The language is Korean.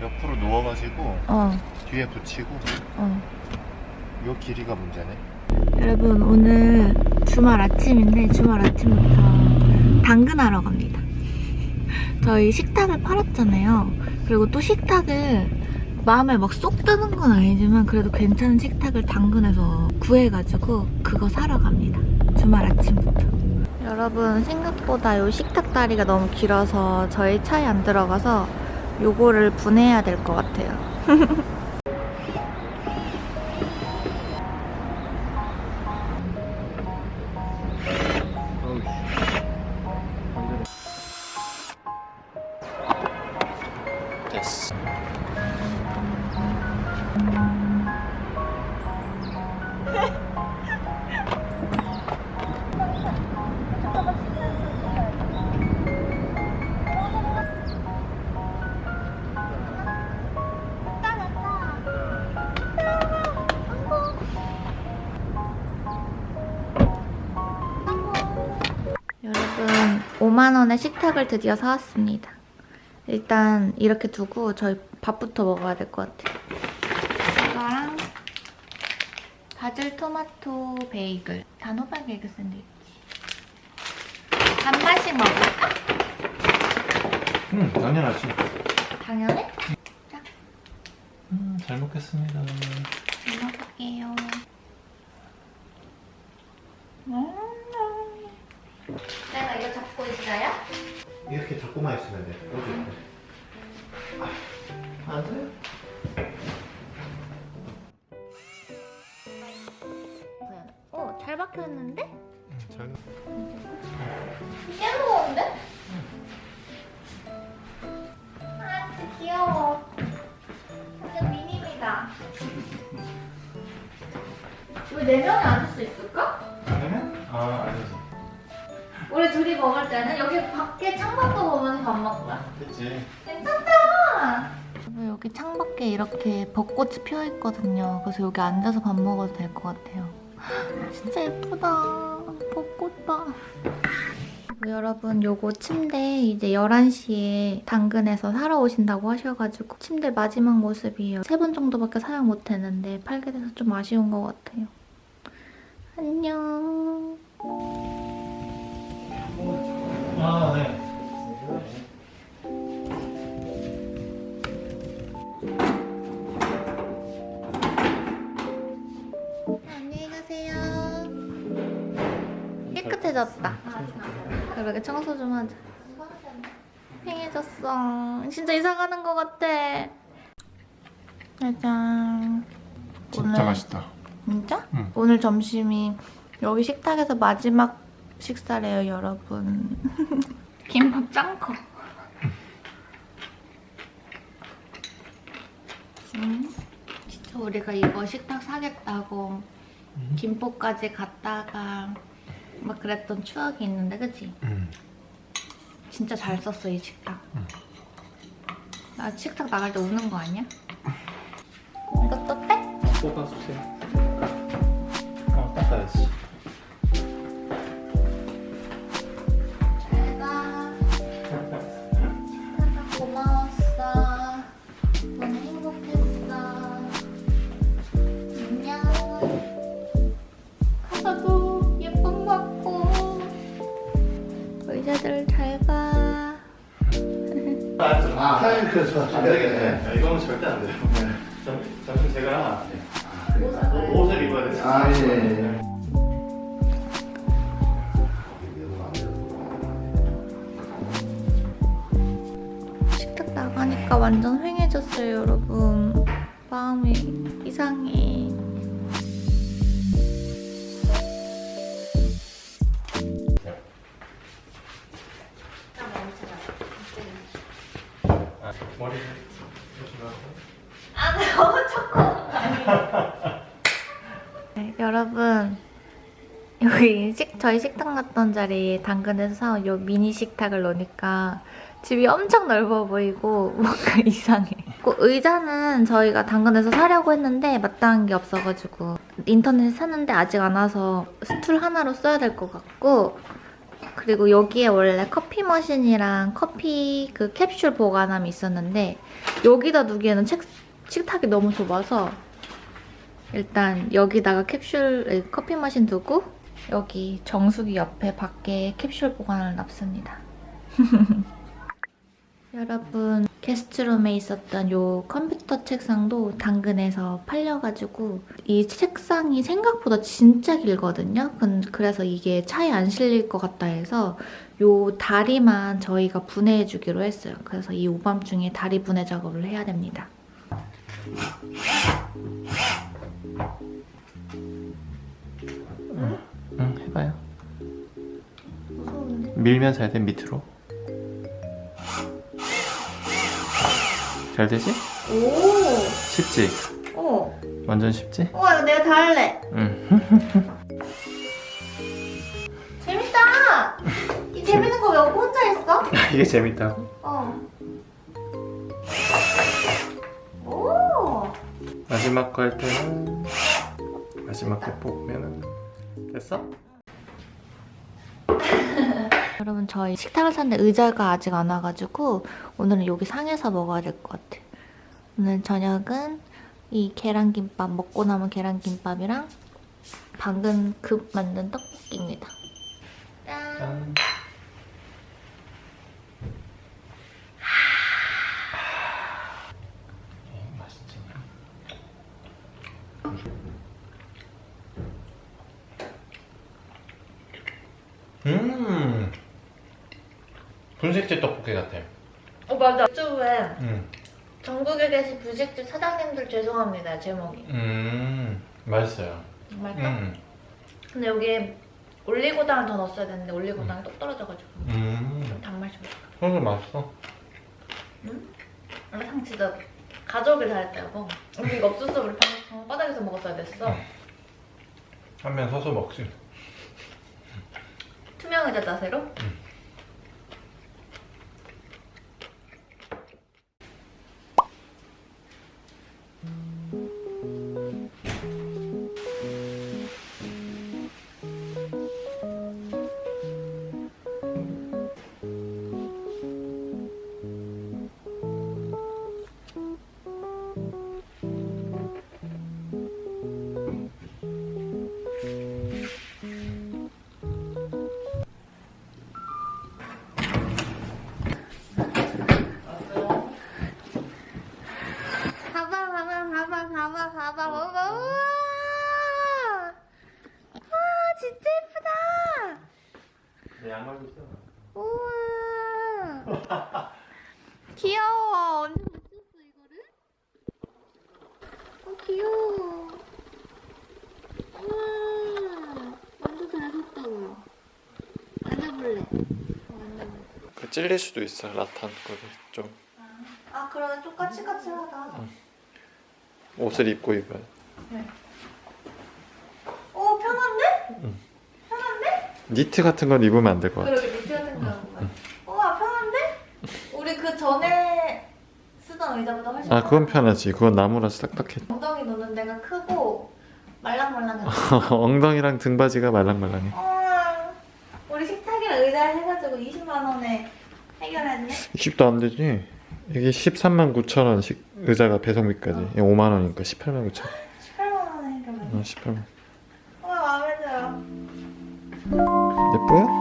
옆으로 누워가지고 어, 뒤에 붙이고 어. 요 길이가 문제네. 여러분 오늘 주말 아침인데 주말 아침부터 당근하러 갑니다. 저희 식탁을 팔았잖아요. 그리고 또 식탁을 마음에 막 쏙 드는 건 아니지만 그래도 괜찮은 식탁을 당근에서 구해가지고 그거 사러 갑니다. 주말 아침부터. 여러분 생각보다 이 식탁 다리가 너무 길어서 저희 차에 안 들어가서 요거를 분해해야 될 것 같아요. 5만원의 식탁을 드디어 사왔습니다. 일단 이렇게 두고 저희 밥부터 먹어야 될 것 같아요. 이거랑 바질 토마토 베이글, 단호박 에그 샌드위치. 반반씩 먹을까? 응, 당연하지. 당연해? 음, 잘 먹겠습니다. 잘 먹을게요. 음. 내가 이거 잡고 있어요? 잡고만 있으면 돼. 아, 안 돼? 어, 잘 박혔는데? 응, 잘. 꽤 무거운데? 아, 진짜 귀여워. 완전 미니미다. 우리 네 명이 앉을 수 있을까? 당연해? 아, 아니지. 우리 둘이 먹을 때는 여기 밖에 창밖도 보면서 밥 거야. 됐지. 괜찮다. 여기 창밖에 이렇게 벚꽃이 피어 있거든요. 그래서 여기 앉아서 밥 먹어도 될 것 같아요. 진짜 예쁘다. 벚꽃 봐. 여러분 요거 침대 이제 11시에 당근에서 사러 오신다고 하셔가지고 침대 마지막 모습이에요. 세 번 정도밖에 사용 못했는데 팔게 돼서 좀 아쉬운 것 같아요. 안녕. 아, 네. 안녕히 가세요. 깨끗해졌다. 그러게 청소 좀 하자. 팽해졌어. 진짜 이사 가는 것 같아. 짜잔. 진짜 오늘- 맛있다. 진짜? 응. 오늘 점심이 여기 식탁에서 마지막 식사래요, 여러분. 김밥 짱 커. 음, 진짜 우리가 이거 식탁 사겠다고 김포까지 갔다가 막 그랬던 추억이 있는데, 그치? 응. 진짜 잘 썼어, 이 식탁. 응. 나 식탁 나갈 때 우는 거 아니야? 이것도 빼? 뽑아주세요. 어, 닦아야지. 안 되겠네. 이거는 절대 안 돼요. 점, 점심 제가 옷을 입어야 돼. 아, 예, 예. 식탁 나가니까 완전 휑해졌어요, 여러분. 마음이 이상해. 여러분 여기 식, 저희 식탁 났던 자리에 당근에서 사온 요 미니 식탁을 놓으니까 집이 엄청 넓어 보이고 뭔가 이상해. 그 의자는 저희가 당근에서 사려고 했는데 마땅한 게 없어가지고 인터넷에 샀는데 아직 안 와서 스툴 하나로 써야 될 것 같고 그리고 여기에 원래 커피 머신이랑 커피 그 캡슐 보관함이 있었는데 여기다 두기에는 책, 식탁이 너무 좁아서 일단 여기다가 캡슐 에, 커피 머신 두고 여기 정수기 옆에 밖에 캡슐 보관을 놨습니다. 여러분 게스트룸에 있었던 요 컴퓨터 책상도 당근에서 팔려가지고 이 책상이 생각보다 진짜 길거든요. 근- 그래서 이게 차에 안 실릴 것 같다 해서 요 다리만 저희가 분해해주기로 했어요. 그래서 이 오밤중에 다리 분해 작업을 해야 됩니다. 응 해봐요 무서운데? 밀면 잘돼 밑으로 잘 되지? 오! 쉽지? 어! 완전 쉽지? 어, 이거 내가 다 할래. 응 재밌다! 이 재밌는 거 왜 혼자 했어? 이게 재밌다 마지막 거 할 때는 마지막 거 뽑으면은 됐어? 여러분 저희 식탁을 샀는데 의자가 아직 안 와가지고 오늘은 여기 상에서 먹어야 될 것 같아요. 오늘 저녁은 이 계란김밥 먹고 남은 계란김밥이랑 방금 급 만든 떡볶이입니다. 짠! 짠 음, 맛있지 음 분식집 떡볶이 같아 어 맞아. 유튜브에 음. 전국에 계신 분식집 사장님들 죄송합니다 제목이. 음 맛있어요 맛있어? 음. 근데 여기에 올리고당을 더 넣었어야 되는데 올리고당이 똑 떨어져가지고 음. 좀 단맛이 좀. 소스 맛있어 원래 상 진짜 가져오길 잘했다 여보. 우리 이거 없었어 우리 방, 방 바닥에서 먹었어야 됐어. 응. 한면 서서 먹지 투명 의자 자세로. 봐봐 귀여워. 언제 붙였어 이거를? 어 귀여워. 우와 완전 잘 어, 만져볼래? 그 찔릴 수도 있어 라탄 거기 좀. 아 그러면 좀 까칠까칠하다 옷을 입고 입어야 오 편한데? 니트 같은 건 입으면 안 될 것 같아. 그러게 밑에 같은 거하는 우와 편한데? 우리 그 전에 쓰던 의자보다 훨씬 아 그건. 편하지. 그건 나무라서 딱딱해. 엉덩이 놓는 데가 크고 말랑말랑해. 엉덩이랑 등바지가 말랑말랑해. 우와 우리 식탁이랑 의자 해가지고 20만 원에 해결했네. 20도 안 되지? 이게 13만 9천 원씩 의자가 배송비까지. 이게 5만 원이니까 18만 9천 18만 원에 해결했네. 원 18만. 우와 마음에 들어? 어 예뻐요